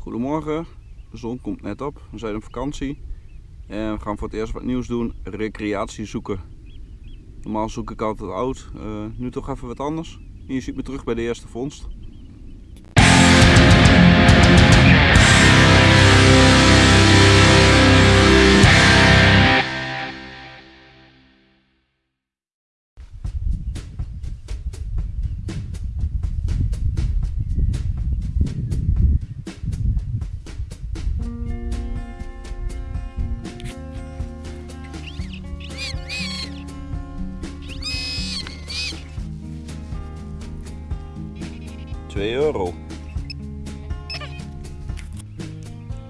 Goedemorgen, de zon komt net op. We zijn op vakantie en we gaan voor het eerst wat nieuws doen: recreatie zoeken. Normaal zoek ik altijd oud, uh, nu toch even wat anders. En je ziet me terug bij de eerste vondst. 2 euro.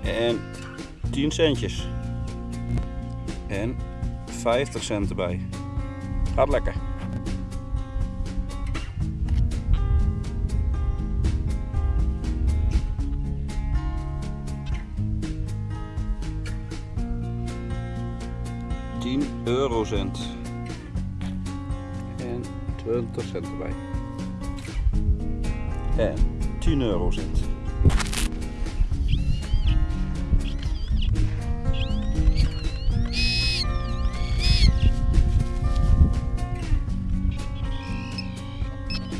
En 10 centjes. En 50 cent erbij. Gaat lekker. Eurocent. En 20 cent erbij en 10 euro zit.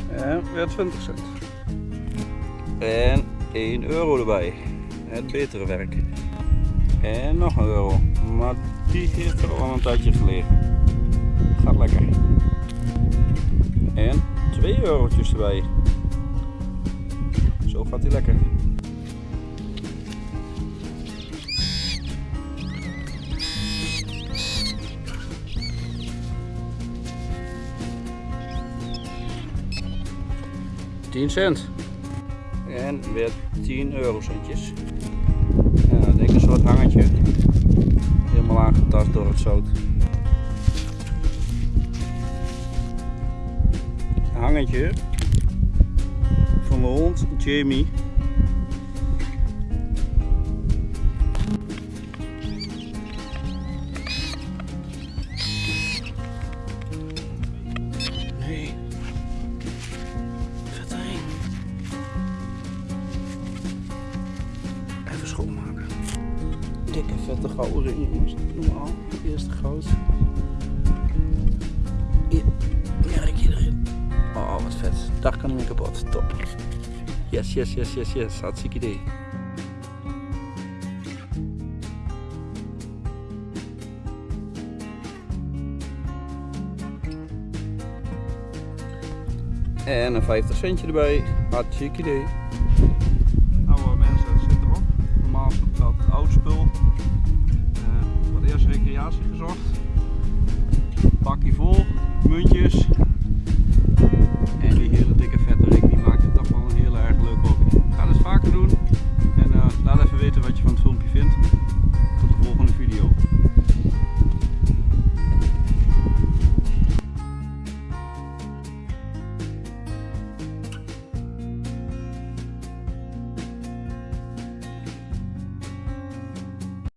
En weer 20 cent. En 1 euro erbij. Het betere werk. En nog een euro. Maar die heeft er al een tijdje gelegen. Gaat lekker. En 2 eurotjes erbij. Zo gaat hij lekker. Tien cent. En weer 10 eurocentjes. Ja, ik denk een soort hangetje. Helemaal aangetast door het zout. Hangetje van de hond, Jamie. Nee. Vet erin. Even schoonmaken. Dikke vette gouden ring jongens. Normaal. Eerste goud. Hier, merk je erin. Oh, wat vet. Daar kan mee kapot. Top. Yes, yes, yes, yes, yes. Hartstikke idee. En een 50 centje erbij. Hartstikke idee. Nou mensen, het zit erop. Normaal is het dat oud spul. Uh, wat eerst recreatie gezocht. Pakje vol, muntjes,